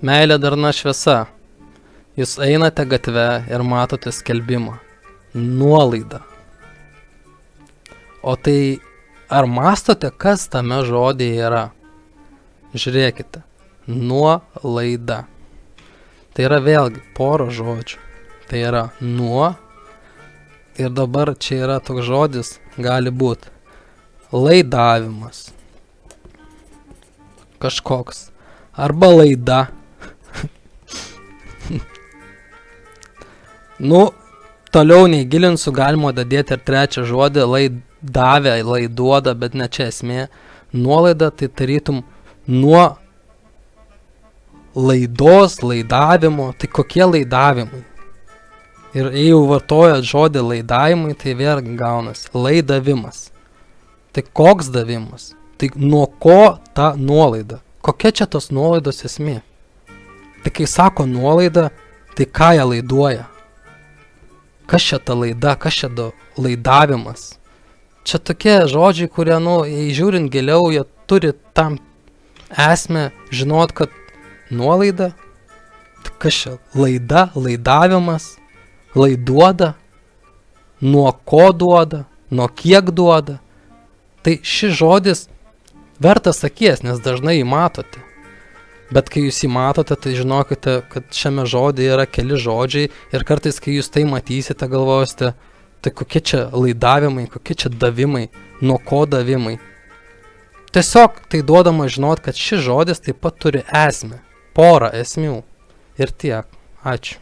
Meilė darna šviesa. Jūs einate gatve ir matote skelbimą. Nuolaida. O tai ar mastote, kas tame žodėje yra? Žiūrėkite. Nuolaida. Tai yra vėlgi poro žodžių. Tai yra nuo. Ir dabar čia yra toks žodis, gali būti laidavimas. Kažkoks. Arba laida. Nu, toliau neįgilinsiu, galima dadėti ir trečią žodį, laidavę, laiduoda, bet ne čia esmė. Nuolaida tai tarytum nuo laidos, laidavimo, tai kokie laidavimai? Ir jeigu vartojat žodį laidavimai, tai vėlgi gaunasi laidavimas. Tai koks davimas? Tai nuo ko ta nuolaida? Kokia čia tos nuolaidos esmė? Tai kai sako nuolaida, tai ką jie laiduoja? Kas čia ta laida, kas čia do laidavimas? Čia tokie žodžiai, kurie, nu, jei žiūrint giliau, jie turi tam esmę žinot, kad nuolaida, tai kas čia laida, laidavimas, laiduoda, nuo ko duoda, nuo kiek duoda. Tai šis žodis vertas akies, nes dažnai jį matote. Bet kai jūs jį matote, tai žinokite, kad šiame žodėje yra keli žodžiai ir kartais, kai jūs tai matysite, galvosite, tai kokie čia laidavimai, kokie čia davimai, nuo ko davimai. Tiesiog tai duodama žinot, kad šis žodis taip pat turi esmę, porą esmių. Ir tiek. Ačiū.